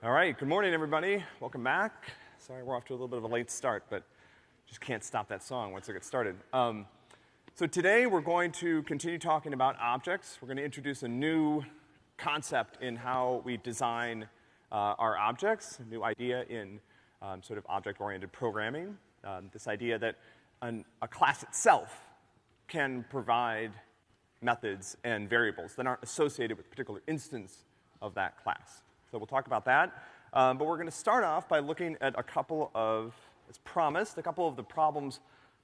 All right, good morning, everybody. Welcome back. Sorry we're off to a little bit of a late start, but just can't stop that song once it gets started. Um, so today we're going to continue talking about objects. We're gonna introduce a new concept in how we design uh, our objects, a new idea in um, sort of object-oriented programming. Um, this idea that an, a class itself can provide methods and variables that aren't associated with a particular instance of that class. So we'll talk about that. Um, but we're gonna start off by looking at a couple of, as promised, a couple of the problems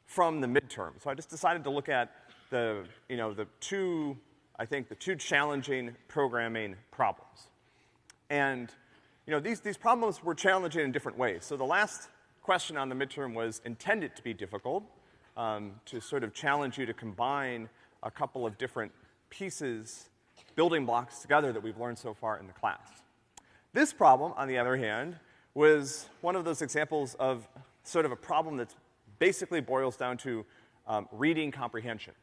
from the midterm. So I just decided to look at the, you know, the two, I think, the two challenging programming problems. And, you know, these, these problems were challenging in different ways. So the last question on the midterm was intended to be difficult, um, to sort of challenge you to combine a couple of different pieces, building blocks together that we've learned so far in the class. This problem, on the other hand, was one of those examples of sort of a problem that basically boils down to um, reading comprehension.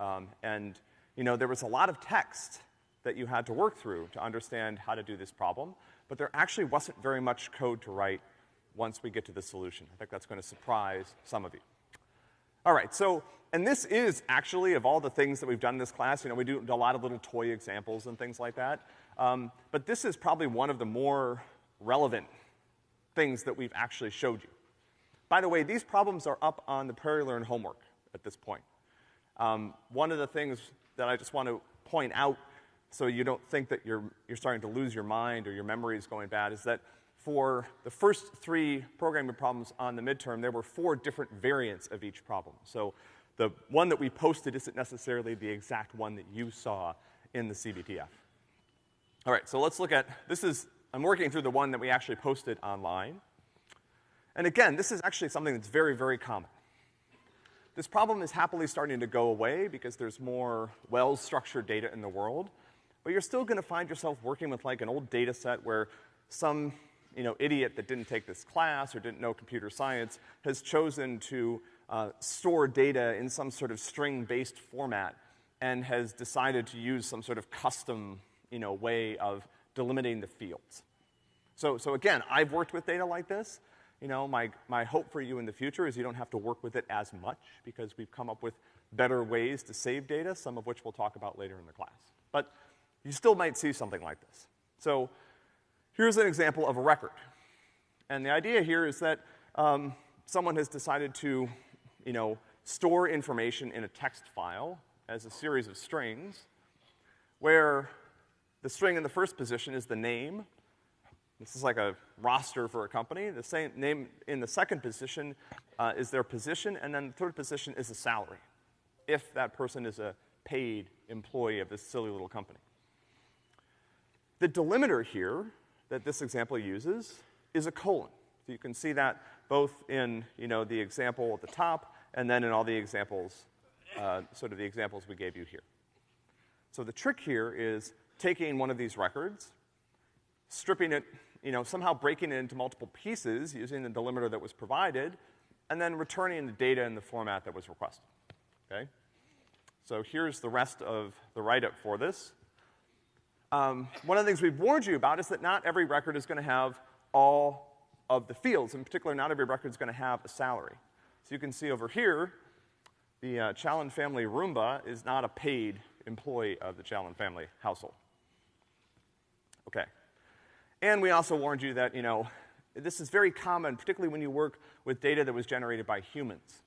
Um, and, you know, there was a lot of text that you had to work through to understand how to do this problem, but there actually wasn't very much code to write once we get to the solution. I think that's gonna surprise some of you. All right, so, and this is actually, of all the things that we've done in this class, you know, we do a lot of little toy examples and things like that. Um, but this is probably one of the more relevant things that we've actually showed you. By the way, these problems are up on the PrairieLearn homework at this point. Um, one of the things that I just want to point out so you don't think that you're, you're starting to lose your mind or your memory is going bad is that for the first three programming problems on the midterm, there were four different variants of each problem. So the one that we posted isn't necessarily the exact one that you saw in the CBTF. All right, so let's look at, this is, I'm working through the one that we actually posted online. And again, this is actually something that's very, very common. This problem is happily starting to go away because there's more well-structured data in the world, but you're still gonna find yourself working with like an old data set where some you know, idiot that didn't take this class or didn't know computer science has chosen to uh, store data in some sort of string-based format and has decided to use some sort of custom, you know, way of delimiting the fields. So, so again, I've worked with data like this. You know, my, my hope for you in the future is you don't have to work with it as much because we've come up with better ways to save data, some of which we'll talk about later in the class. But you still might see something like this. So Here's an example of a record. And the idea here is that um, someone has decided to, you know, store information in a text file as a series of strings, where the string in the first position is the name. This is like a roster for a company. The same name in the second position uh, is their position, and then the third position is a salary, if that person is a paid employee of this silly little company. The delimiter here that this example uses is a colon. So you can see that both in, you know, the example at the top and then in all the examples, uh, sort of the examples we gave you here. So the trick here is taking one of these records, stripping it, you know, somehow breaking it into multiple pieces using the delimiter that was provided, and then returning the data in the format that was requested, okay? So here's the rest of the write-up for this. Um, one of the things we've warned you about is that not every record is gonna have all of the fields. In particular, not every record is gonna have a salary. So you can see over here, the uh, Challen family Roomba is not a paid employee of the Challen family household. And we also warned you that, you know, this is very common, particularly when you work with data that was generated by humans.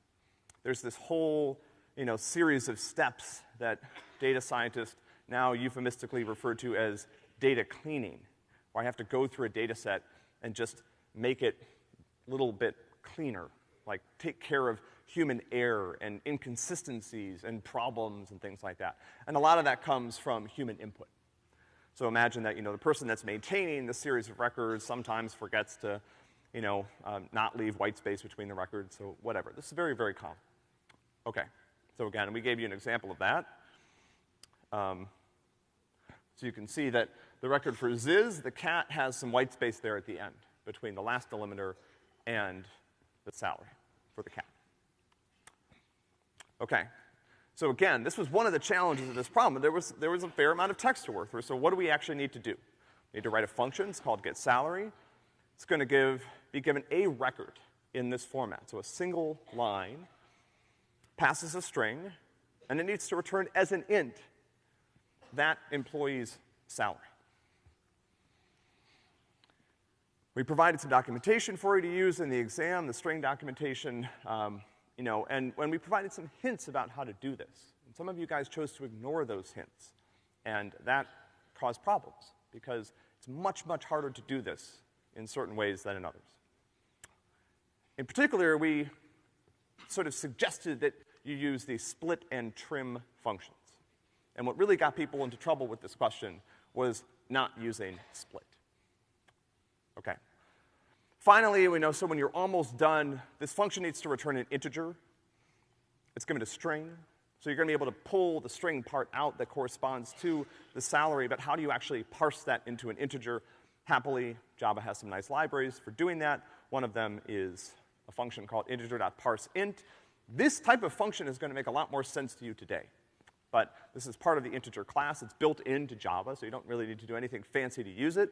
There's this whole, you know, series of steps that data scientists now euphemistically refer to as data cleaning, where I have to go through a data set and just make it a little bit cleaner, like take care of human error and inconsistencies and problems and things like that. And a lot of that comes from human input. So imagine that, you know, the person that's maintaining the series of records sometimes forgets to, you know, um, not leave white space between the records, so whatever. This is very, very common. Okay. So again, we gave you an example of that. Um, so you can see that the record for Ziz, the cat, has some white space there at the end between the last delimiter and the salary for the cat. Okay. So again, this was one of the challenges of this problem. There was, there was a fair amount of text to work through, so what do we actually need to do? We need to write a function, it's called getSalary. It's gonna give, be given a record in this format. So a single line passes a string, and it needs to return as an int that employee's salary. We provided some documentation for you to use in the exam, the string documentation, um, you know, and when we provided some hints about how to do this. And some of you guys chose to ignore those hints, and that caused problems because it's much, much harder to do this in certain ways than in others. In particular, we sort of suggested that you use the split and trim functions. And what really got people into trouble with this question was not using split. Okay. Finally, we know so when you're almost done, this function needs to return an integer. It's given a string. So you're gonna be able to pull the string part out that corresponds to the salary, but how do you actually parse that into an integer? Happily, Java has some nice libraries for doing that. One of them is a function called integer.parseInt. This type of function is gonna make a lot more sense to you today. But this is part of the integer class. It's built into Java, so you don't really need to do anything fancy to use it.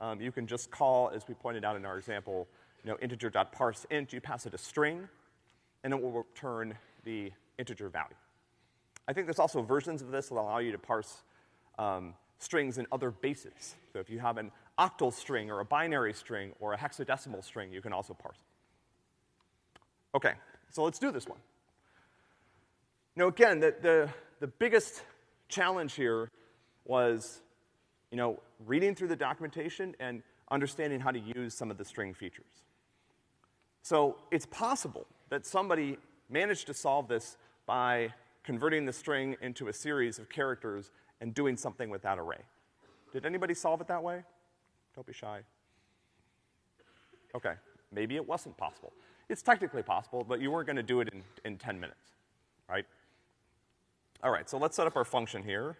Um, you can just call, as we pointed out in our example, you know, integer.parseInt, you pass it a string, and it will return the integer value. I think there's also versions of this that allow you to parse um, strings in other bases. So if you have an octal string or a binary string or a hexadecimal string, you can also parse it. Okay, so let's do this one. Now again, the, the, the biggest challenge here was, you know, reading through the documentation and understanding how to use some of the string features. So it's possible that somebody managed to solve this by converting the string into a series of characters and doing something with that array. Did anybody solve it that way? Don't be shy. Okay, maybe it wasn't possible. It's technically possible, but you weren't gonna do it in, in 10 minutes, right? All right, so let's set up our function here.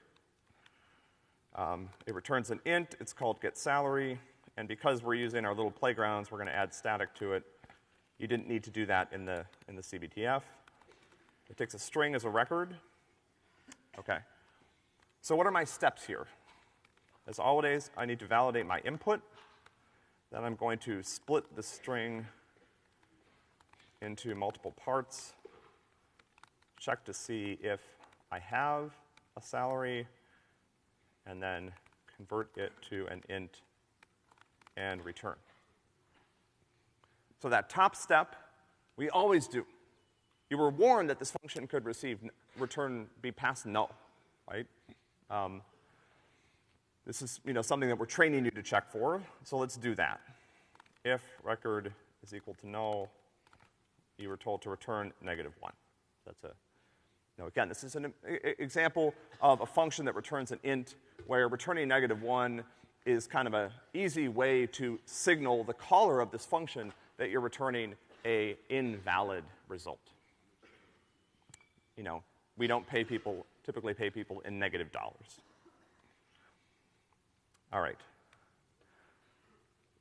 Um, it returns an int, it's called getSalary, and because we're using our little playgrounds, we're gonna add static to it. You didn't need to do that in the, in the CBTF. It takes a string as a record. Okay. So what are my steps here? As always, I need to validate my input. Then I'm going to split the string into multiple parts, check to see if I have a salary, and then convert it to an int and return. So that top step, we always do. You were warned that this function could receive, return, be passed null, right? Um, this is, you know, something that we're training you to check for, so let's do that. If record is equal to null, you were told to return negative one. That's a, now again, this is an example of a function that returns an int where returning negative one is kind of an easy way to signal the caller of this function that you're returning a invalid result you know, we don't pay people, typically pay people in negative dollars. All right.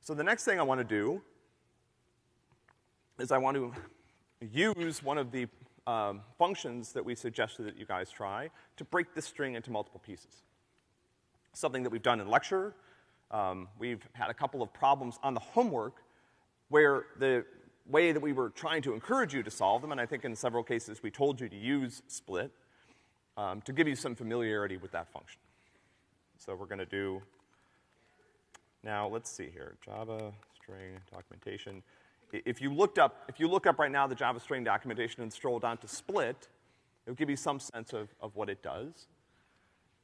So the next thing I want to do is I want to use one of the um, functions that we suggested that you guys try to break this string into multiple pieces. Something that we've done in lecture. Um, we've had a couple of problems on the homework where the way that we were trying to encourage you to solve them, and I think in several cases we told you to use split, um, to give you some familiarity with that function. So we're gonna do, now let's see here, Java string documentation. If you looked up, if you look up right now the Java string documentation and scroll down to split, it'll give you some sense of, of what it does.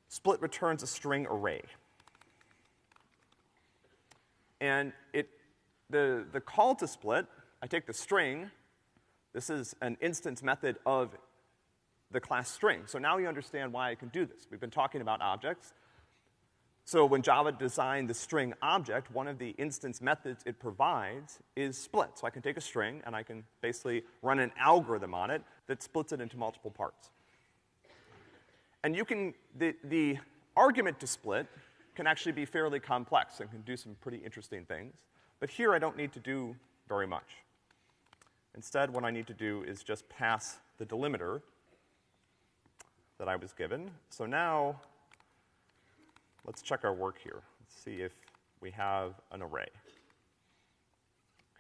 Split returns a string array. And it, the, the call to split I take the string, this is an instance method of the class string. So now you understand why I can do this. We've been talking about objects. So when Java designed the string object, one of the instance methods it provides is split. So I can take a string and I can basically run an algorithm on it that splits it into multiple parts. And you can, the, the argument to split can actually be fairly complex and can do some pretty interesting things. But here I don't need to do very much. Instead, what I need to do is just pass the delimiter that I was given. So now, let's check our work here. Let's see if we have an array.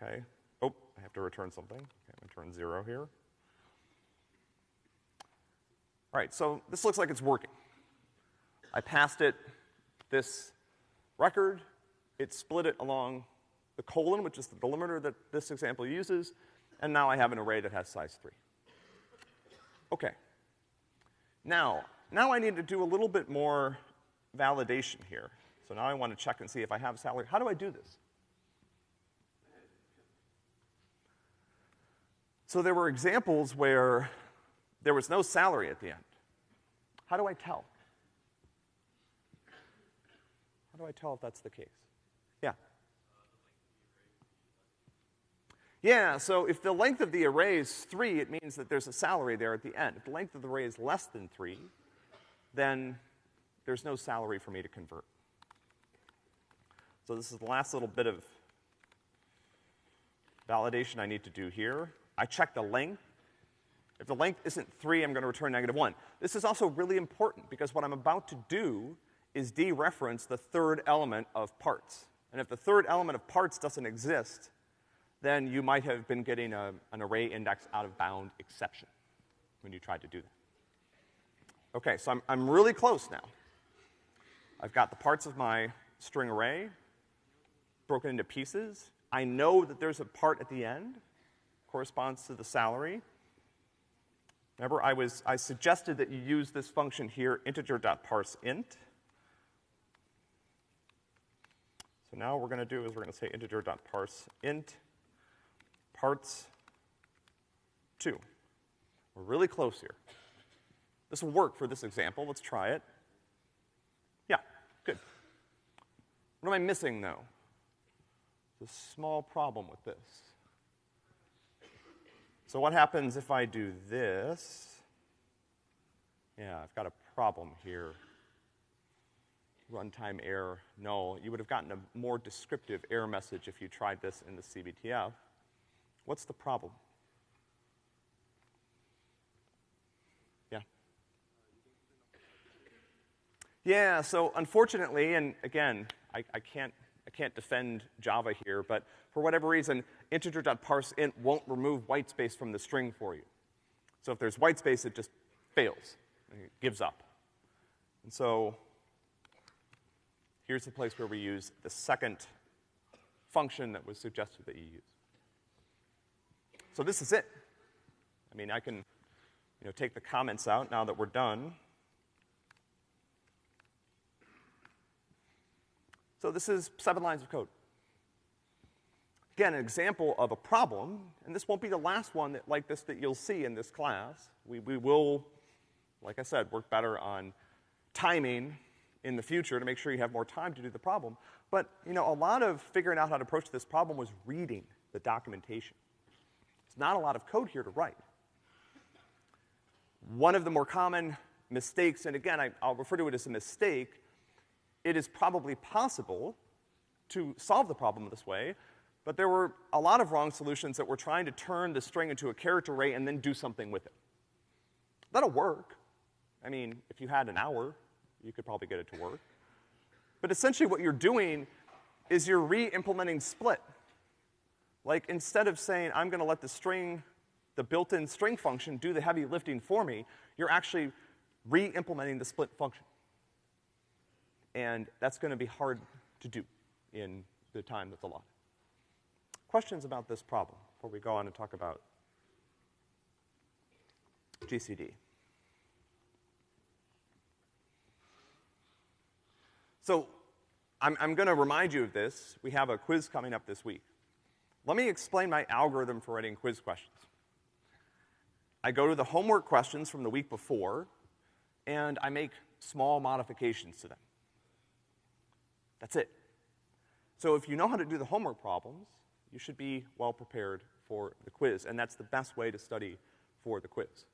Okay? Oh, I have to return something. Okay, I'm gonna turn zero here. All right, so this looks like it's working. I passed it this record, it split it along the colon, which is the delimiter that this example uses, and now I have an array that has size three. Okay. Now, now I need to do a little bit more validation here. So now I want to check and see if I have salary. How do I do this? So there were examples where there was no salary at the end. How do I tell? How do I tell if that's the case? Yeah. Yeah, so if the length of the array is three, it means that there's a salary there at the end. If the length of the array is less than three, then there's no salary for me to convert. So this is the last little bit of validation I need to do here. I check the length. If the length isn't three, I'm gonna return negative one. This is also really important because what I'm about to do is dereference the third element of parts. And if the third element of parts doesn't exist, then you might have been getting a, an array index out of bound exception when you tried to do that. Okay, so I'm, I'm really close now. I've got the parts of my string array broken into pieces. I know that there's a part at the end, corresponds to the salary. Remember, I was, I suggested that you use this function here, integer.parseInt. So now what we're gonna do is we're gonna say integer.parseInt parts two. We're really close here. This will work for this example. Let's try it. Yeah, good. What am I missing though? A small problem with this. So what happens if I do this? Yeah, I've got a problem here. Runtime error, no. You would have gotten a more descriptive error message if you tried this in the CBTF. What's the problem? Yeah. Yeah, so unfortunately, and again, I, I can't I can't defend Java here, but for whatever reason, integer.parseInt won't remove whitespace from the string for you. So if there's whitespace, it just fails. It gives up. And so here's the place where we use the second function that was suggested that you use. So this is it. I mean, I can, you know, take the comments out now that we're done. So this is seven lines of code. Again, an example of a problem, and this won't be the last one that, like this that you'll see in this class. We, we will, like I said, work better on timing in the future to make sure you have more time to do the problem. But, you know, a lot of figuring out how to approach this problem was reading the documentation. It's not a lot of code here to write. One of the more common mistakes, and again, I, I'll refer to it as a mistake, it is probably possible to solve the problem this way, but there were a lot of wrong solutions that were trying to turn the string into a character array and then do something with it. That'll work. I mean, if you had an hour, you could probably get it to work. But essentially what you're doing is you're re-implementing split. Like, instead of saying, I'm gonna let the string, the built-in string function do the heavy lifting for me, you're actually re-implementing the split function. And that's gonna be hard to do in the time that's allotted. Questions about this problem before we go on and talk about GCD? So, I'm, I'm gonna remind you of this. We have a quiz coming up this week. Let me explain my algorithm for writing quiz questions. I go to the homework questions from the week before, and I make small modifications to them. That's it. So if you know how to do the homework problems, you should be well prepared for the quiz, and that's the best way to study for the quiz.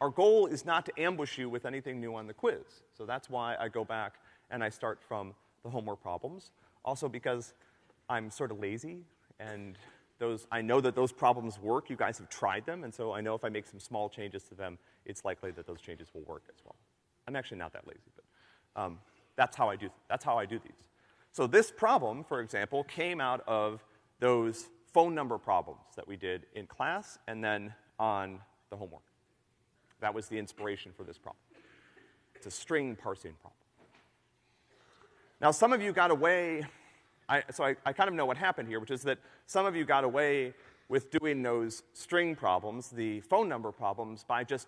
Our goal is not to ambush you with anything new on the quiz, so that's why I go back and I start from the homework problems. Also because I'm sort of lazy, and those, I know that those problems work. You guys have tried them, and so I know if I make some small changes to them, it's likely that those changes will work as well. I'm actually not that lazy, but um, that's how I do that's how I do these. So this problem, for example, came out of those phone number problems that we did in class and then on the homework. That was the inspiration for this problem. It's a string parsing problem. Now, some of you got away, I, so I, I kind of know what happened here, which is that some of you got away with doing those string problems, the phone number problems, by just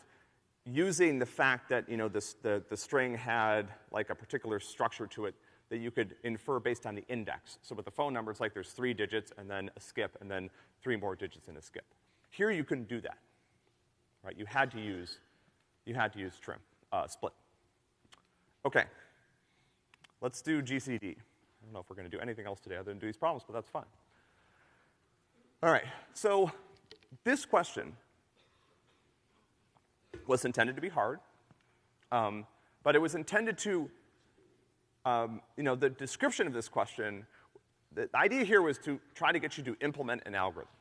using the fact that, you know, this, the, the string had like a particular structure to it that you could infer based on the index. So with the phone number, it's like there's three digits and then a skip and then three more digits in a skip. Here you couldn't do that, right? You had to use, you had to use trim, uh, split. Okay. Let's do GCD. I don't know if we're gonna do anything else today other than do these problems, but that's fine. All right, so this question was intended to be hard, um, but it was intended to, um, you know, the description of this question, the idea here was to try to get you to implement an algorithm.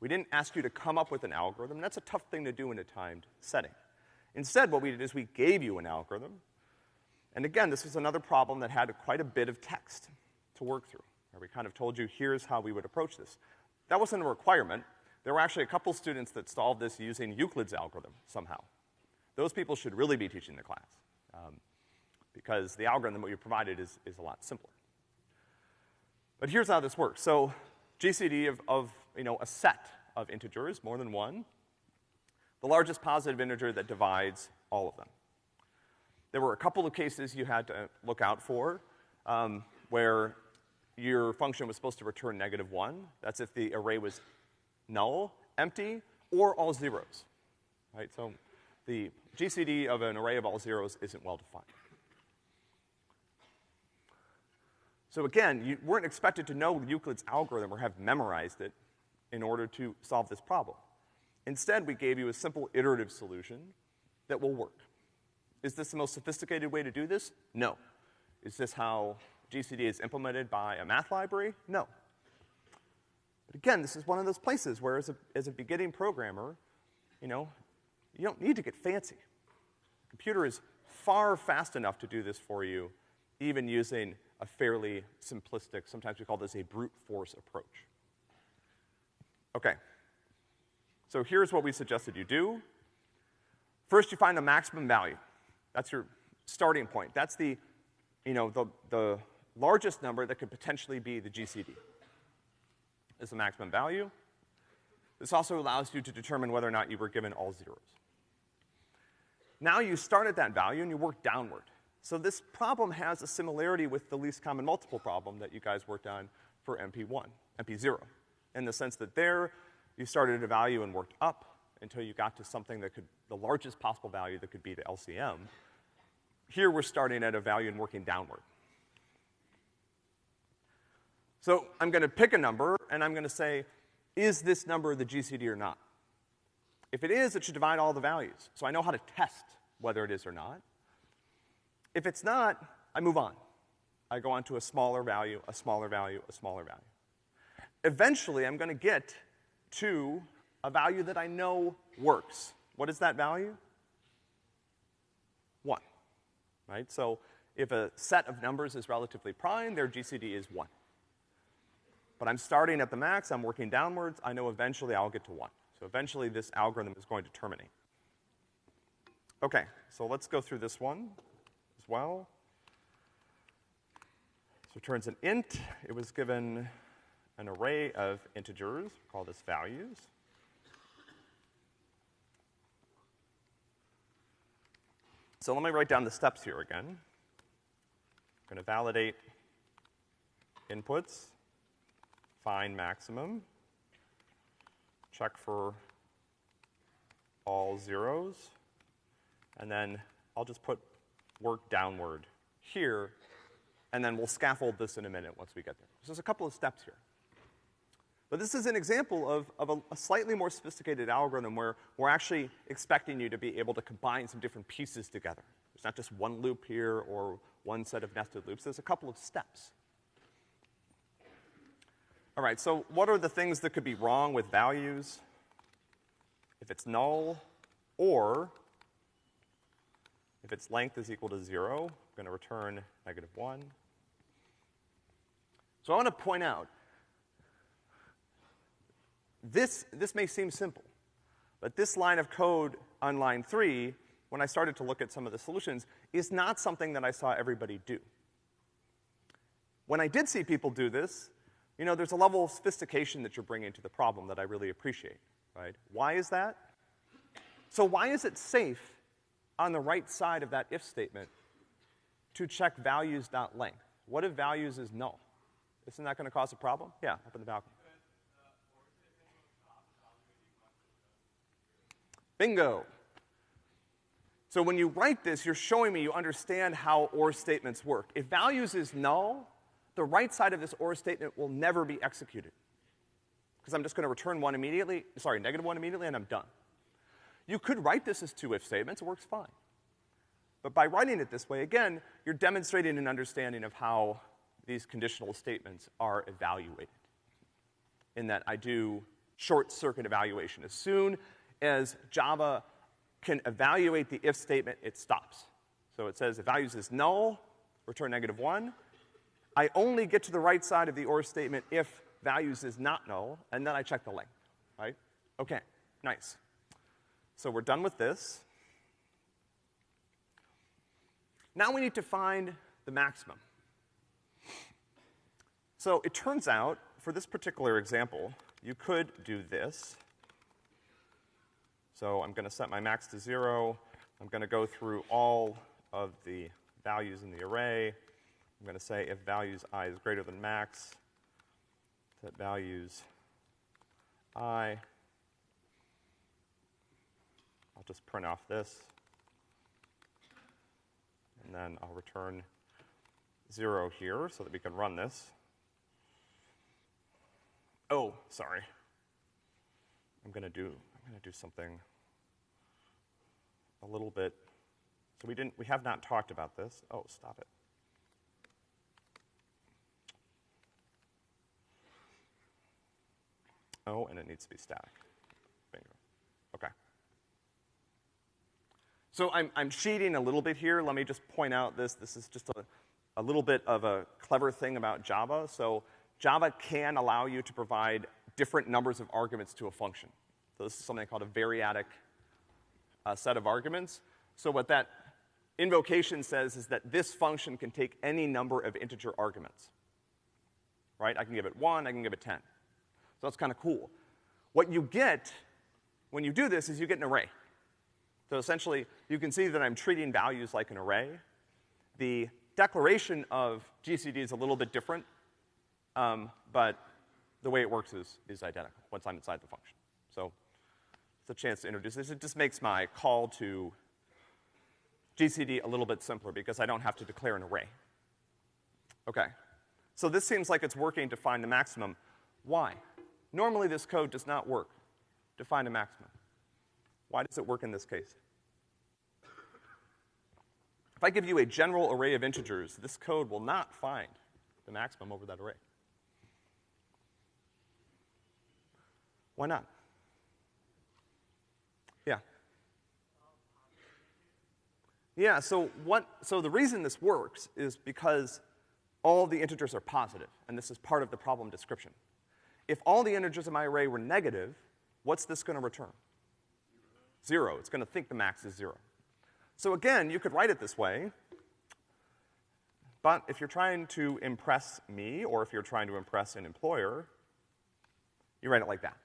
We didn't ask you to come up with an algorithm, that's a tough thing to do in a timed setting. Instead, what we did is we gave you an algorithm, and again, this was another problem that had quite a bit of text to work through. We kind of told you, here's how we would approach this. That wasn't a requirement. There were actually a couple students that solved this using Euclid's algorithm somehow. Those people should really be teaching the class, um, because the algorithm that we provided is, is a lot simpler. But here's how this works. So GCD of, of, you know, a set of integers, more than one, the largest positive integer that divides all of them. There were a couple of cases you had to look out for, um, where your function was supposed to return negative one. That's if the array was null, empty, or all zeros, right? So the GCD of an array of all zeros isn't well defined. So again, you weren't expected to know Euclid's algorithm or have memorized it in order to solve this problem. Instead, we gave you a simple iterative solution that will work. Is this the most sophisticated way to do this? No. Is this how GCD is implemented by a math library? No. But again, this is one of those places where as a, as a beginning programmer, you know, you don't need to get fancy. The computer is far fast enough to do this for you, even using a fairly simplistic, sometimes we call this a brute force approach. Okay. So here's what we suggested you do. First, you find the maximum value. That's your starting point. That's the, you know, the, the largest number that could potentially be the GCD. Is the maximum value. This also allows you to determine whether or not you were given all zeros. Now you start at that value and you work downward. So this problem has a similarity with the least common multiple problem that you guys worked on for MP1, MP0, in the sense that there you started at a value and worked up until you got to something that could, the largest possible value that could be the LCM. Here we're starting at a value and working downward. So I'm gonna pick a number, and I'm gonna say, is this number the GCD or not? If it is, it should divide all the values. So I know how to test whether it is or not. If it's not, I move on. I go on to a smaller value, a smaller value, a smaller value. Eventually, I'm gonna get to a value that I know works. What is that value? One, right? So if a set of numbers is relatively prime, their GCD is one. But I'm starting at the max, I'm working downwards, I know eventually I'll get to one. So eventually this algorithm is going to terminate. Okay, so let's go through this one as well. So it returns an int. It was given an array of integers, call this values. So let me write down the steps here again. I'm gonna validate inputs find maximum, check for all zeros, and then I'll just put work downward here, and then we'll scaffold this in a minute once we get there. So there's a couple of steps here. But this is an example of, of a, a, slightly more sophisticated algorithm where we're actually expecting you to be able to combine some different pieces together. There's not just one loop here or one set of nested loops, there's a couple of steps. All right, so what are the things that could be wrong with values? If it's null, or if its length is equal to zero, I'm gonna return negative one. So I want to point out, this, this may seem simple, but this line of code on line three, when I started to look at some of the solutions, is not something that I saw everybody do. When I did see people do this, you know, there's a level of sophistication that you're bringing to the problem that I really appreciate, right? Why is that? So why is it safe on the right side of that if statement to check values.length? What if values is null? Isn't that gonna cause a problem? Yeah, up in the balcony. Bingo. So when you write this, you're showing me you understand how OR statements work. If values is null, the right side of this OR statement will never be executed. Because I'm just gonna return one immediately, sorry, negative one immediately, and I'm done. You could write this as two if statements, it works fine. But by writing it this way, again, you're demonstrating an understanding of how these conditional statements are evaluated. In that I do short circuit evaluation. As soon as Java can evaluate the if statement, it stops. So it says if values is null, return negative one. I only get to the right side of the OR statement if values is not null, and then I check the length, right? Okay, nice. So we're done with this. Now we need to find the maximum. So it turns out, for this particular example, you could do this. So I'm gonna set my max to zero. I'm gonna go through all of the values in the array. I'm gonna say if values i is greater than max, set values i. I'll just print off this. And then I'll return zero here so that we can run this. Oh, sorry. I'm gonna do, I'm gonna do something a little bit, so we didn't, we have not talked about this. Oh, stop it. Oh, and it needs to be static. Bingo. Okay. So I'm, I'm cheating a little bit here. Let me just point out this. This is just a, a little bit of a clever thing about Java. So Java can allow you to provide different numbers of arguments to a function. So this is something called a variadic uh, set of arguments. So what that invocation says is that this function can take any number of integer arguments. Right? I can give it one, I can give it ten. So that's kind of cool. What you get when you do this is you get an array. So essentially, you can see that I'm treating values like an array. The declaration of GCD is a little bit different, um, but the way it works is, is identical once I'm inside the function. So it's a chance to introduce this. It just makes my call to GCD a little bit simpler because I don't have to declare an array. Okay. So this seems like it's working to find the maximum. Why? Normally this code does not work to find a maximum. Why does it work in this case? If I give you a general array of integers, this code will not find the maximum over that array. Why not? Yeah. Yeah, so what, so the reason this works is because all the integers are positive, and this is part of the problem description. If all the integers in my array were negative, what's this gonna return? Zero. It's gonna think the max is zero. So again, you could write it this way, but if you're trying to impress me, or if you're trying to impress an employer, you write it like that.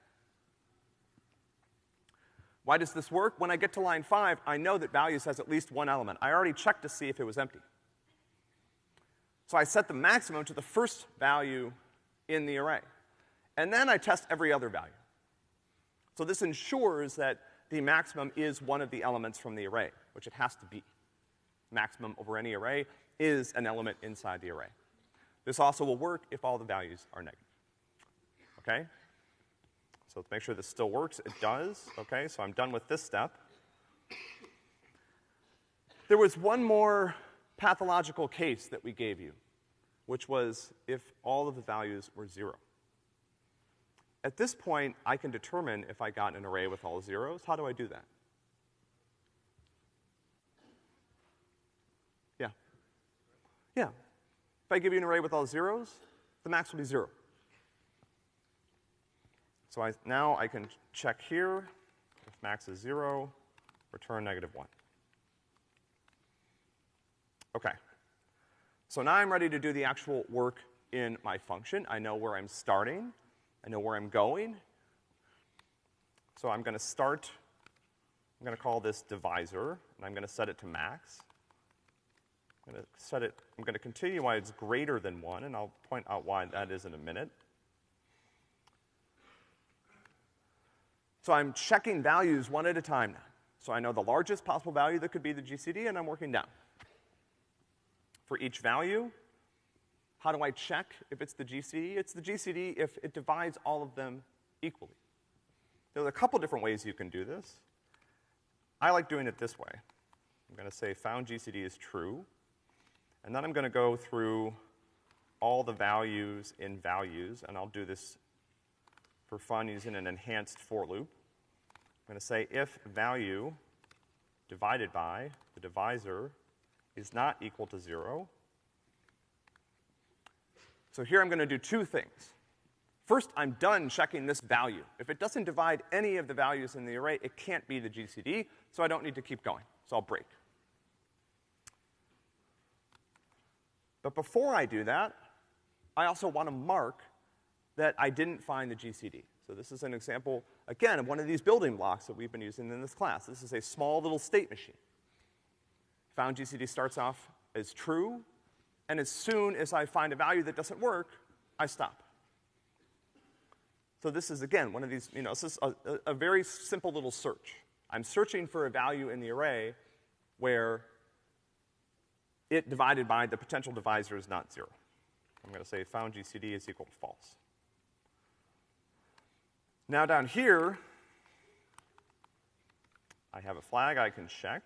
Why does this work? When I get to line five, I know that values has at least one element. I already checked to see if it was empty. So I set the maximum to the first value in the array. And then I test every other value. So this ensures that the maximum is one of the elements from the array, which it has to be. Maximum over any array is an element inside the array. This also will work if all the values are negative. Okay? So let's make sure this still works. It does. Okay, so I'm done with this step. There was one more pathological case that we gave you, which was if all of the values were zero. At this point, I can determine if I got an array with all zeros. How do I do that? Yeah. Yeah. If I give you an array with all zeros, the max will be zero. So I, now I can check here, if max is zero, return negative one. Okay. So now I'm ready to do the actual work in my function. I know where I'm starting. I know where I'm going. So I'm gonna start, I'm gonna call this divisor, and I'm gonna set it to max. I'm gonna set it, I'm gonna continue why it's greater than one, and I'll point out why that is in a minute. So I'm checking values one at a time now. So I know the largest possible value that could be the GCD, and I'm working down. For each value, how do I check if it's the GCD? It's the GCD if it divides all of them equally. There's a couple different ways you can do this. I like doing it this way. I'm gonna say found GCD is true, and then I'm gonna go through all the values in values, and I'll do this for fun using an enhanced for loop. I'm gonna say if value divided by the divisor is not equal to zero. So here I'm gonna do two things. First, I'm done checking this value. If it doesn't divide any of the values in the array, it can't be the GCD, so I don't need to keep going. So I'll break. But before I do that, I also want to mark that I didn't find the GCD. So this is an example, again, of one of these building blocks that we've been using in this class. This is a small little state machine. Found GCD starts off as true, and as soon as I find a value that doesn't work, I stop. So this is, again, one of these, you know, this is a, a, very simple little search. I'm searching for a value in the array where it divided by the potential divisor is not zero. I'm gonna say found GCD is equal to false. Now down here, I have a flag I can check.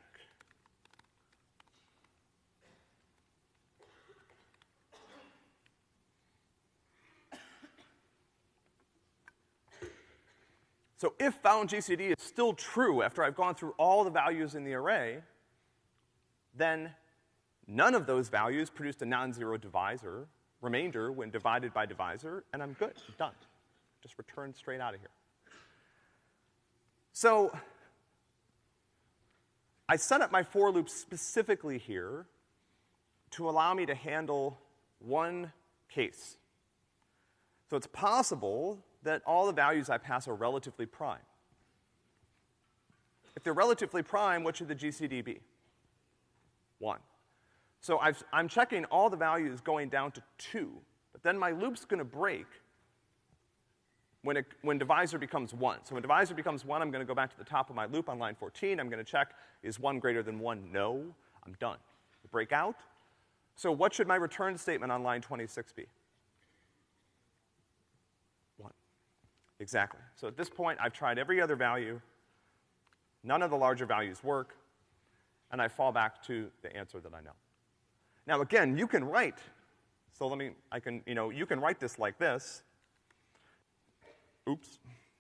So if found GCD is still true after I've gone through all the values in the array, then none of those values produced a non-zero divisor, remainder when divided by divisor, and I'm good, I'm done. Just return straight out of here. So I set up my for loop specifically here to allow me to handle one case. So it's possible that all the values I pass are relatively prime. If they're relatively prime, what should the GCD be? One. So i am checking all the values going down to two, but then my loop's gonna break when, it, when divisor becomes one. So when divisor becomes one, I'm gonna go back to the top of my loop on line 14. I'm gonna check, is one greater than one? No. I'm done. Break out. So what should my return statement on line 26 be? Exactly. So at this point, I've tried every other value. None of the larger values work. And I fall back to the answer that I know. Now again, you can write, so let me, I can, you know, you can write this like this. Oops,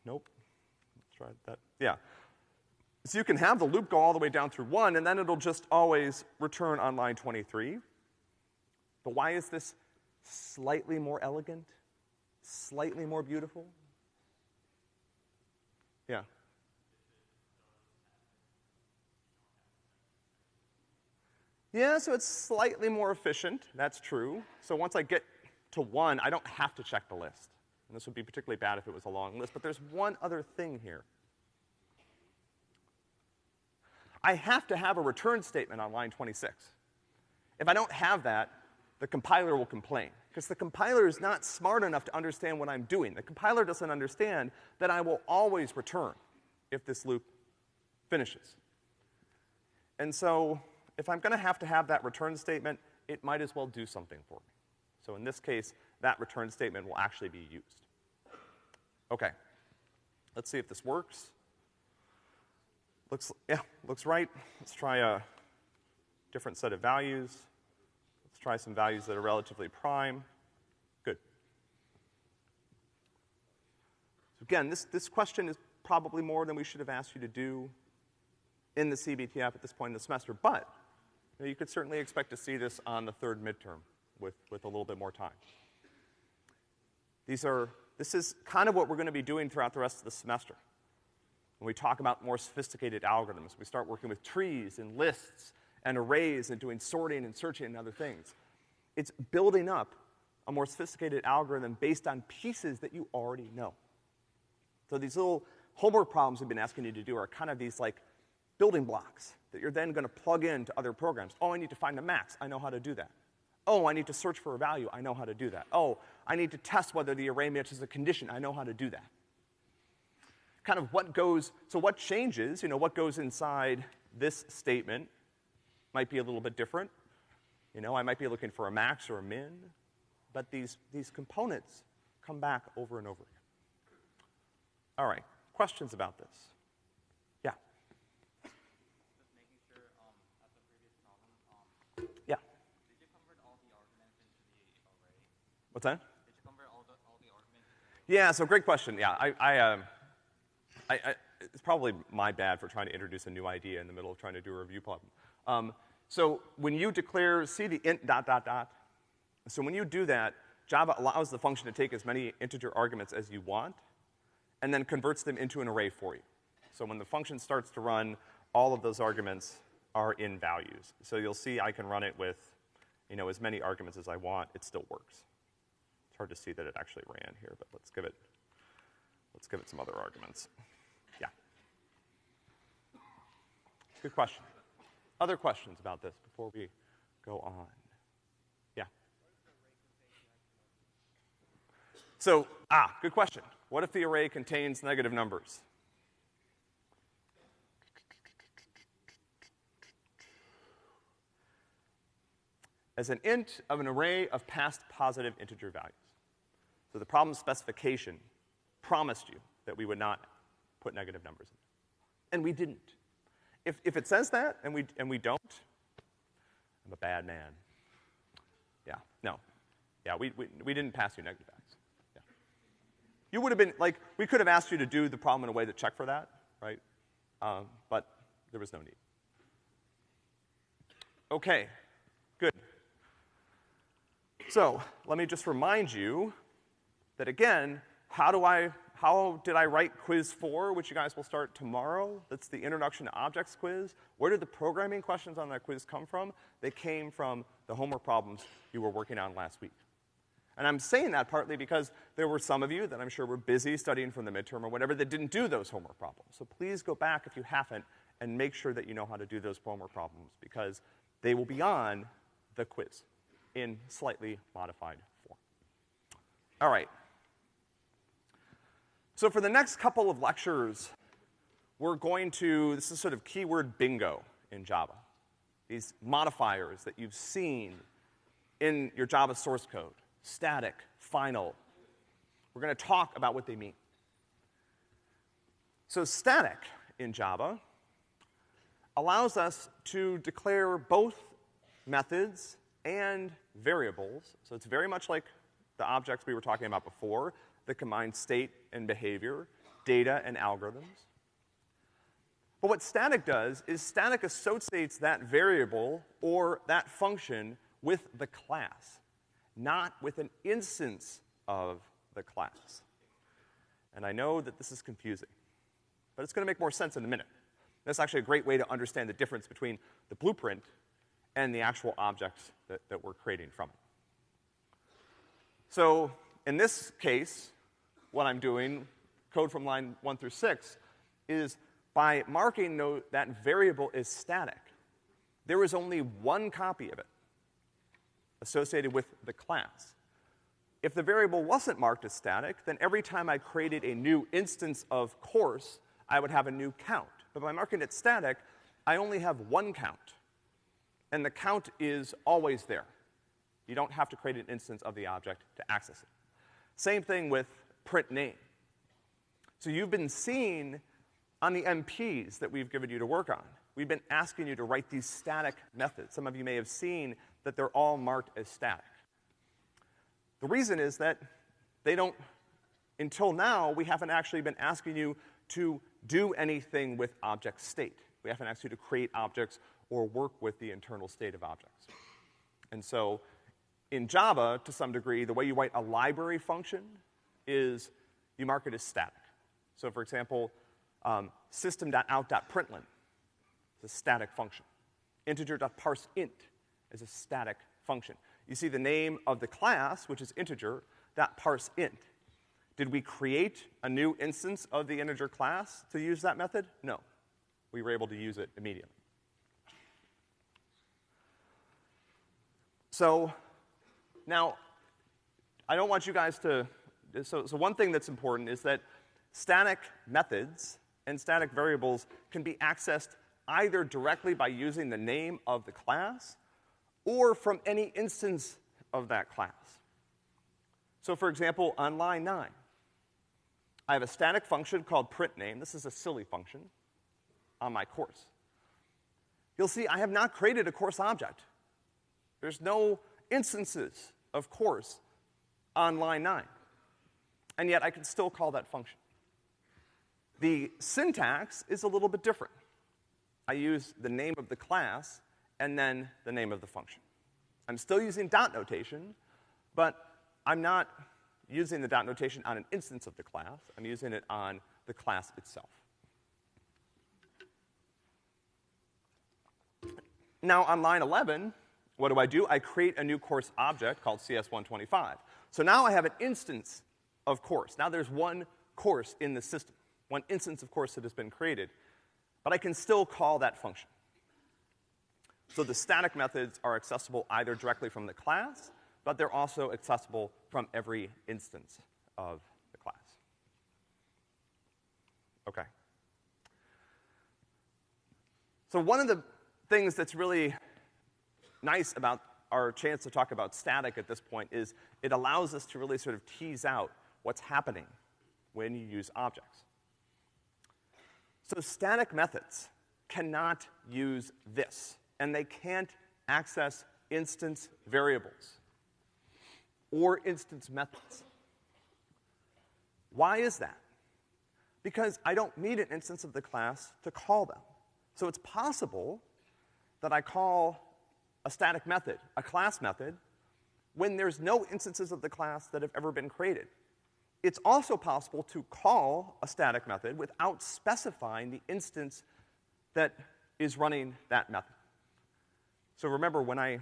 nope. Let's try that, yeah. So you can have the loop go all the way down through one, and then it'll just always return on line 23. But why is this slightly more elegant? Slightly more beautiful? Yeah. Yeah, so it's slightly more efficient, that's true. So once I get to one, I don't have to check the list. And this would be particularly bad if it was a long list, but there's one other thing here. I have to have a return statement on line 26. If I don't have that, the compiler will complain. Because the compiler is not smart enough to understand what I'm doing. The compiler doesn't understand that I will always return if this loop finishes. And so, if I'm gonna have to have that return statement, it might as well do something for me. So in this case, that return statement will actually be used. Okay. Let's see if this works. Looks, yeah, looks right. Let's try a different set of values try some values that are relatively prime. Good. So again, this, this question is probably more than we should have asked you to do in the CBTF at this point in the semester, but you, know, you could certainly expect to see this on the third midterm with, with a little bit more time. These are, this is kind of what we're gonna be doing throughout the rest of the semester. When we talk about more sophisticated algorithms, we start working with trees and lists and arrays and doing sorting and searching and other things. It's building up a more sophisticated algorithm based on pieces that you already know. So these little homework problems we've been asking you to do are kind of these like building blocks that you're then gonna plug into other programs. Oh, I need to find a max, I know how to do that. Oh, I need to search for a value, I know how to do that. Oh, I need to test whether the array matches a condition, I know how to do that. Kind of what goes, so what changes, you know, what goes inside this statement might be a little bit different. You know, I might be looking for a max or a min, but these, these components come back over and over again. All right, questions about this? Yeah. Just making sure, um, at the previous problem, um, Yeah. did you convert all the arguments into the array? What's that? Did you convert all the, all the arguments? Yeah, so great question. Yeah, I, I, um, I, I, it's probably my bad for trying to introduce a new idea in the middle of trying to do a review problem. Um, so when you declare, see the int dot dot dot, so when you do that, Java allows the function to take as many integer arguments as you want, and then converts them into an array for you. So when the function starts to run, all of those arguments are in values. So you'll see I can run it with, you know, as many arguments as I want, it still works. It's hard to see that it actually ran here, but let's give it, let's give it some other arguments. Yeah. Good question. Other questions about this before we go on? Yeah. So, ah, good question. What if the array contains negative numbers? As an int of an array of past positive integer values. So the problem specification promised you that we would not put negative numbers in. And we didn't. If, if it says that and we, and we don't, I'm a bad man. Yeah, no. Yeah, we, we, we didn't pass you negative values. Yeah. You would have been, like, we could have asked you to do the problem in a way that checked for that, right? Um, but there was no need. Okay, good. So, let me just remind you that again, how do I, how did I write quiz four, which you guys will start tomorrow? That's the introduction to objects quiz. Where did the programming questions on that quiz come from? They came from the homework problems you were working on last week. And I'm saying that partly because there were some of you that I'm sure were busy studying from the midterm or whatever that didn't do those homework problems. So please go back if you haven't and make sure that you know how to do those homework problems because they will be on the quiz in slightly modified form. All right. So for the next couple of lectures, we're going to, this is sort of keyword bingo in Java. These modifiers that you've seen in your Java source code, static, final. We're gonna talk about what they mean. So static in Java allows us to declare both methods and variables. So it's very much like the objects we were talking about before that combine state and behavior, data and algorithms. But what static does is static associates that variable or that function with the class, not with an instance of the class. And I know that this is confusing, but it's gonna make more sense in a minute. That's actually a great way to understand the difference between the blueprint and the actual objects that, that we're creating from it. So, in this case, what I'm doing, code from line one through six, is by marking no, that variable is static, there is only one copy of it associated with the class. If the variable wasn't marked as static, then every time I created a new instance of course, I would have a new count. But by marking it static, I only have one count. And the count is always there. You don't have to create an instance of the object to access it. Same thing with print name. So you've been seeing on the MPs that we've given you to work on, we've been asking you to write these static methods. Some of you may have seen that they're all marked as static. The reason is that they don't, until now, we haven't actually been asking you to do anything with object state. We haven't asked you to create objects or work with the internal state of objects. And so, in Java, to some degree, the way you write a library function is you mark it as static. So for example, um, system.out.println is a static function. Integer.parseInt is a static function. You see the name of the class, which is integer.parseInt. Did we create a new instance of the integer class to use that method? No. We were able to use it immediately. So, now, I don't want you guys to, so, so one thing that's important is that static methods and static variables can be accessed either directly by using the name of the class or from any instance of that class. So for example, on line nine, I have a static function called printName. This is a silly function on my course. You'll see I have not created a course object. There's no instances of course on line nine. And yet I can still call that function. The syntax is a little bit different. I use the name of the class and then the name of the function. I'm still using dot notation, but I'm not using the dot notation on an instance of the class. I'm using it on the class itself. Now, on line 11, what do I do? I create a new course object called CS125. So now I have an instance of course. Now there's one course in the system, one instance of course that has been created, but I can still call that function. So the static methods are accessible either directly from the class, but they're also accessible from every instance of the class. Okay. So one of the things that's really nice about our chance to talk about static at this point is it allows us to really sort of tease out what's happening when you use objects. So static methods cannot use this, and they can't access instance variables or instance methods. Why is that? Because I don't need an instance of the class to call them. So it's possible that I call a static method, a class method, when there's no instances of the class that have ever been created. It's also possible to call a static method without specifying the instance that is running that method. So remember when I,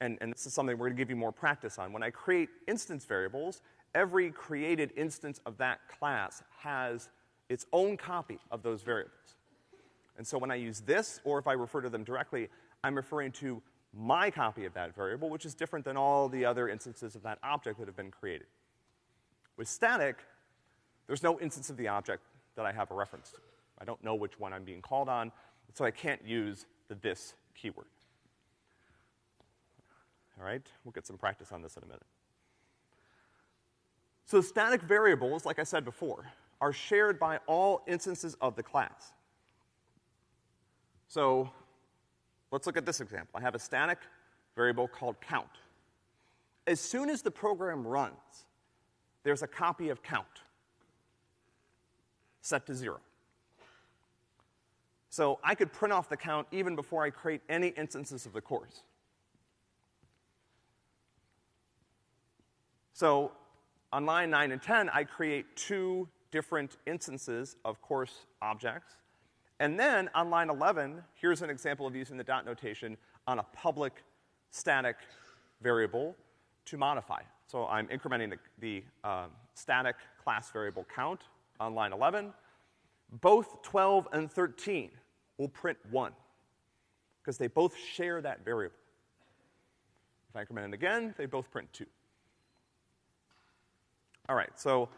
and, and this is something we're gonna give you more practice on, when I create instance variables, every created instance of that class has its own copy of those variables. And so when I use this, or if I refer to them directly, I'm referring to my copy of that variable, which is different than all the other instances of that object that have been created. With static, there's no instance of the object that I have a reference to. I don't know which one I'm being called on, so I can't use the this keyword. All right? We'll get some practice on this in a minute. So static variables, like I said before, are shared by all instances of the class. So let's look at this example. I have a static variable called count. As soon as the program runs, there's a copy of count set to zero. So I could print off the count even before I create any instances of the course. So on line 9 and 10, I create two different instances of course objects. And then on line 11, here's an example of using the dot notation on a public static variable to modify it. So I'm incrementing the, the um, static class variable count on line 11. Both 12 and 13 will print 1, because they both share that variable. If I increment it again, they both print 2. All right, so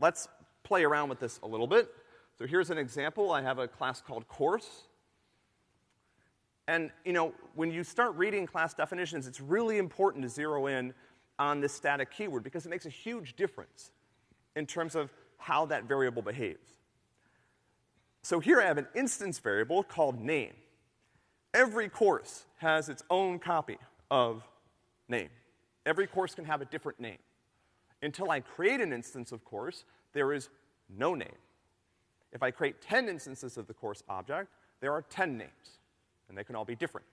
let's play around with this a little bit. So here's an example. I have a class called course. And, you know, when you start reading class definitions, it's really important to zero in on this static keyword because it makes a huge difference in terms of how that variable behaves. So here I have an instance variable called name. Every course has its own copy of name. Every course can have a different name. Until I create an instance of course, there is no name. If I create 10 instances of the course object, there are 10 names, and they can all be different.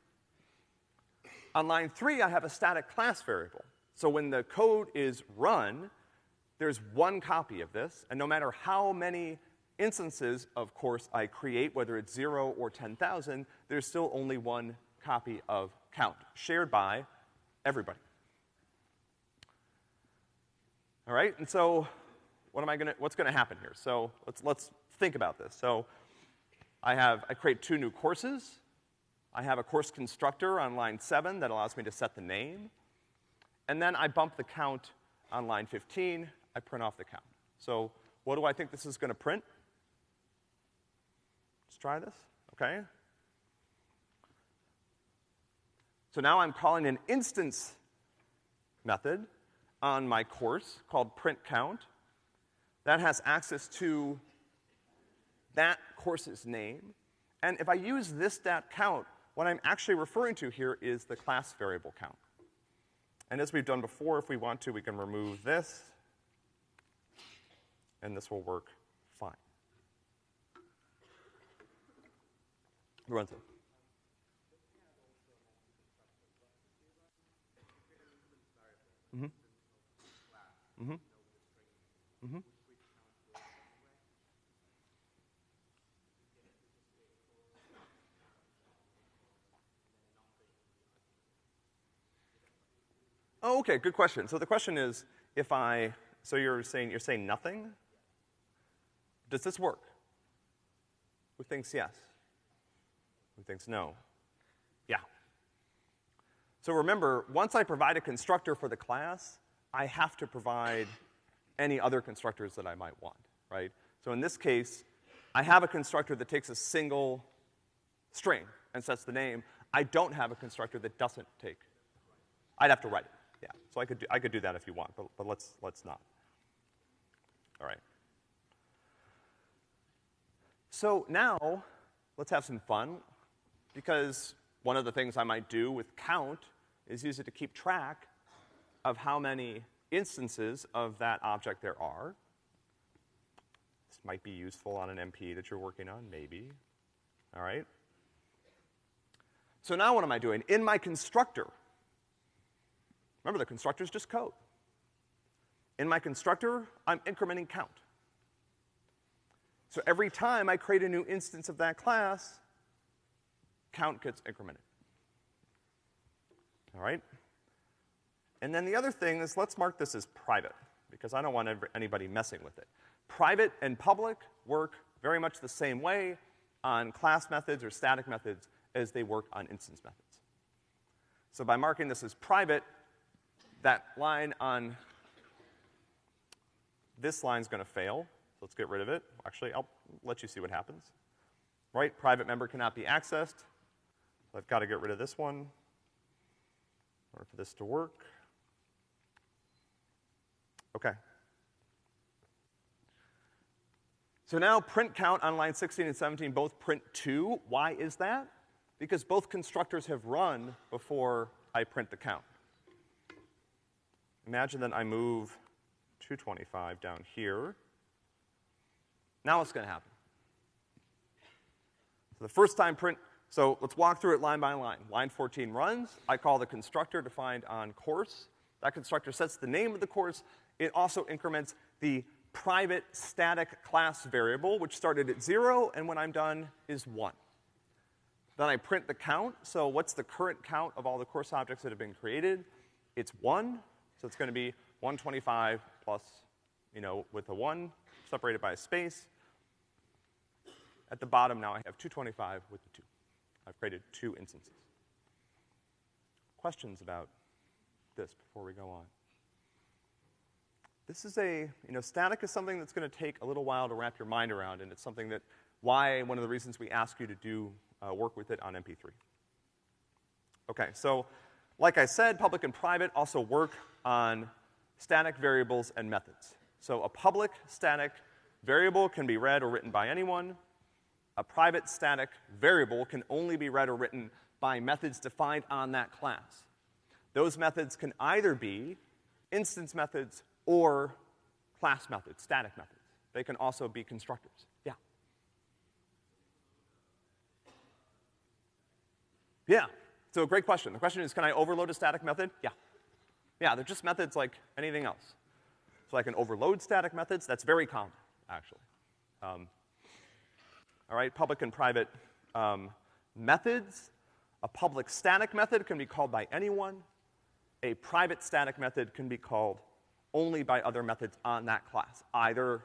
On line three, I have a static class variable. So when the code is run, there's one copy of this, and no matter how many instances of course I create, whether it's zero or 10,000, there's still only one copy of count, shared by everybody. All right, and so what am I gonna, what's gonna happen here? So let's, let's think about this. So I have, I create two new courses. I have a course constructor on line seven that allows me to set the name. And then I bump the count on line 15, I print off the count. So what do I think this is gonna print? Let's try this, okay? So now I'm calling an instance method on my course called print count. That has access to that course's name. And if I use this dot count, what I'm actually referring to here is the class variable count. And as we've done before, if we want to, we can remove this, and this will work fine. Lorenzo. Mm-hmm. Mm-hmm. Mm-hmm. Oh, okay, good question. So the question is, if I, so you're saying, you're saying nothing? Does this work? Who thinks yes? Who thinks no? Yeah. So remember, once I provide a constructor for the class, I have to provide any other constructors that I might want, right? So in this case, I have a constructor that takes a single string and sets the name. I don't have a constructor that doesn't take. I'd have to write it. Yeah, so I could do, I could do that if you want, but, but let's, let's not. All right. So now, let's have some fun, because one of the things I might do with count is use it to keep track of how many instances of that object there are. This might be useful on an MP that you're working on, maybe. All right? So now what am I doing? In my constructor, Remember, the constructor is just code. In my constructor, I'm incrementing count. So every time I create a new instance of that class, count gets incremented. All right? And then the other thing is let's mark this as private, because I don't want anybody messing with it. Private and public work very much the same way on class methods or static methods as they work on instance methods. So by marking this as private, that line on this line's gonna fail. So let's get rid of it. Actually, I'll let you see what happens. Right, private member cannot be accessed. So I've gotta get rid of this one in order for this to work. Okay. So now print count on line 16 and 17 both print two. Why is that? Because both constructors have run before I print the count. Imagine that I move 225 down here. Now what's gonna happen? So the first time print, so let's walk through it line by line. Line 14 runs, I call the constructor defined on course. That constructor sets the name of the course. It also increments the private static class variable, which started at zero, and when I'm done is one. Then I print the count, so what's the current count of all the course objects that have been created? It's one. So it's gonna be 125 plus, you know, with a one separated by a space. At the bottom now I have 225 with the two. I've created two instances. Questions about this before we go on? This is a, you know, static is something that's gonna take a little while to wrap your mind around, and it's something that, why, one of the reasons we ask you to do uh, work with it on MP3. Okay, so like I said, public and private also work on static variables and methods. So a public static variable can be read or written by anyone. A private static variable can only be read or written by methods defined on that class. Those methods can either be instance methods or class methods, static methods. They can also be constructors. Yeah. Yeah. So a great question. The question is, can I overload a static method? Yeah. Yeah, they're just methods like anything else. So I can overload static methods. That's very common, actually. Um, all right, public and private um, methods. A public static method can be called by anyone. A private static method can be called only by other methods on that class, either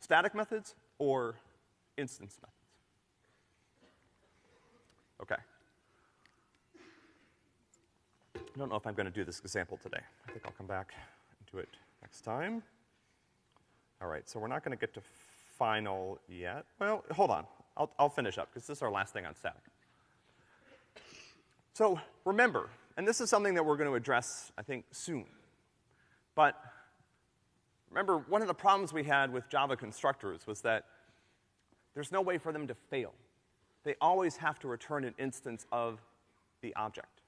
static methods or instance methods. Okay. I don't know if I'm going to do this example today. I think I'll come back and do it next time. All right, so we're not going to get to final yet. Well, hold on. I'll, I'll finish up because this is our last thing on static. So remember, and this is something that we're going to address, I think, soon. But remember, one of the problems we had with Java constructors was that there's no way for them to fail. They always have to return an instance of the object.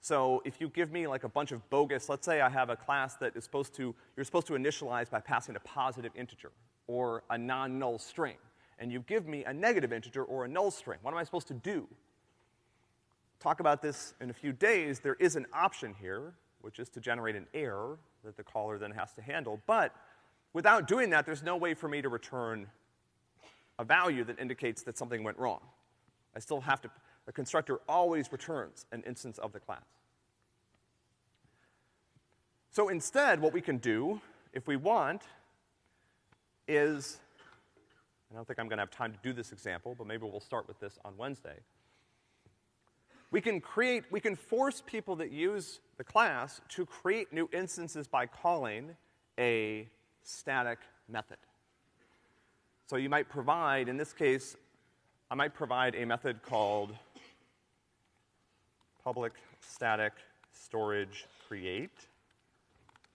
So if you give me like a bunch of bogus, let's say I have a class that is supposed to, you're supposed to initialize by passing a positive integer or a non-null string, and you give me a negative integer or a null string, what am I supposed to do? Talk about this in a few days. There is an option here, which is to generate an error that the caller then has to handle, but without doing that, there's no way for me to return a value that indicates that something went wrong. I still have to, the constructor always returns an instance of the class. So instead, what we can do, if we want, is, I don't think I'm gonna have time to do this example, but maybe we'll start with this on Wednesday. We can create, we can force people that use the class to create new instances by calling a static method. So you might provide, in this case, I might provide a method called public static storage create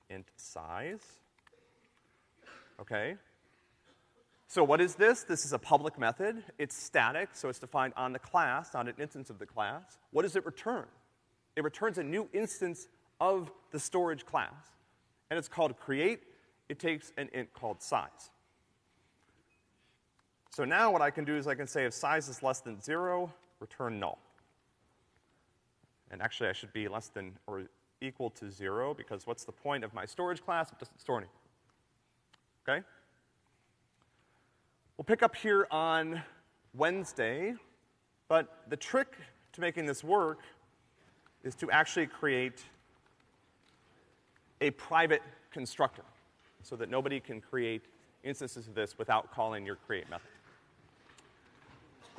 int size. Okay? So what is this? This is a public method. It's static, so it's defined on the class, on an instance of the class. What does it return? It returns a new instance of the storage class. And it's called create. It takes an int called size. So now what I can do is I can say if size is less than zero, return null. And actually I should be less than or equal to zero because what's the point of my storage class? It doesn't store anything. Okay? We'll pick up here on Wednesday, but the trick to making this work is to actually create a private constructor so that nobody can create instances of this without calling your create method.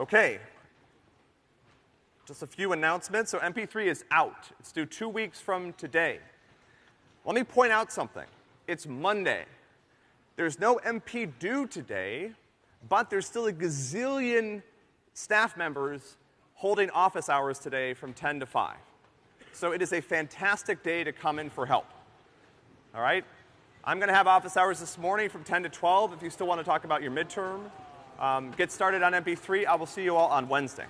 Okay. Just a few announcements. So MP3 is out. It's due two weeks from today. Let me point out something. It's Monday. There's no MP due today, but there's still a gazillion staff members holding office hours today from 10 to 5. So it is a fantastic day to come in for help. All right? I'm gonna have office hours this morning from 10 to 12 if you still wanna talk about your midterm. Um, get started on MP3. I will see you all on Wednesday.